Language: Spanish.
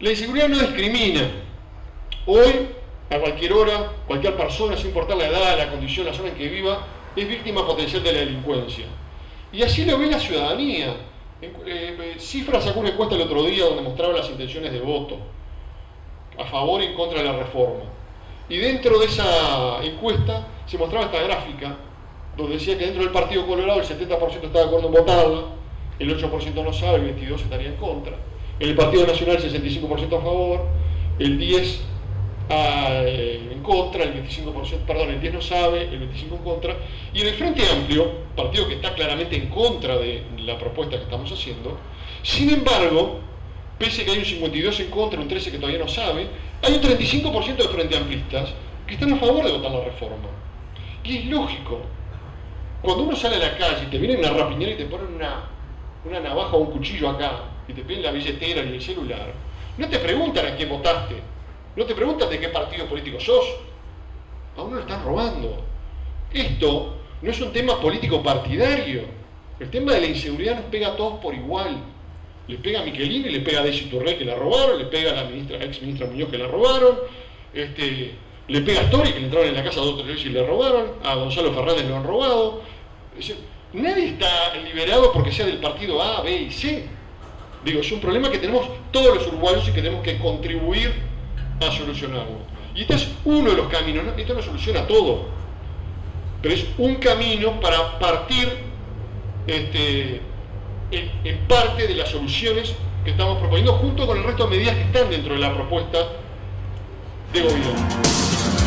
La inseguridad no discrimina. Hoy, a cualquier hora, cualquier persona, sin importar la edad, la condición, la zona en que viva, es víctima potencial de la delincuencia. Y así lo ve la ciudadanía. Eh, Cifra sacó una encuesta el otro día donde mostraba las intenciones de voto a favor y en contra de la reforma. Y dentro de esa encuesta se mostraba esta gráfica donde decía que dentro del Partido Colorado el 70% está de acuerdo en votarla, el 8% no sabe, el 22% estaría en contra. En el Partido Nacional el 65% a favor, el 10% eh, en contra, el 25%, perdón, el 10 no sabe, el 25% en contra. Y en el Frente Amplio, partido que está claramente en contra de la propuesta que estamos haciendo, sin embargo, pese a que hay un 52 en contra, un 13 que todavía no sabe, hay un 35% de Frente Amplistas que están a favor de votar la reforma. Y es lógico. Cuando uno sale a la calle y te vienen a rapiñar y te ponen una, una navaja o un cuchillo acá y te piden la billetera y el celular, no te preguntan a quién votaste, no te preguntan de qué partido político sos, a uno lo están robando. Esto no es un tema político partidario, el tema de la inseguridad nos pega a todos por igual. Le pega a Miquelini, le pega a Desi Turré que la robaron, le pega a la ministra, ex ministra Muñoz que la robaron, este, le pega a Tori que le entraron en la casa dos o tres veces y le robaron, a Gonzalo Fernández lo han robado. nadie está liberado porque sea del partido A, B y C. Digo, es un problema que tenemos todos los uruguayos y que tenemos que contribuir a solucionarlo. Y este es uno de los caminos, esto no soluciona todo, pero es un camino para partir este, en, parte de las soluciones que estamos proponiendo junto con el resto de medidas que están dentro de la propuesta de gobierno.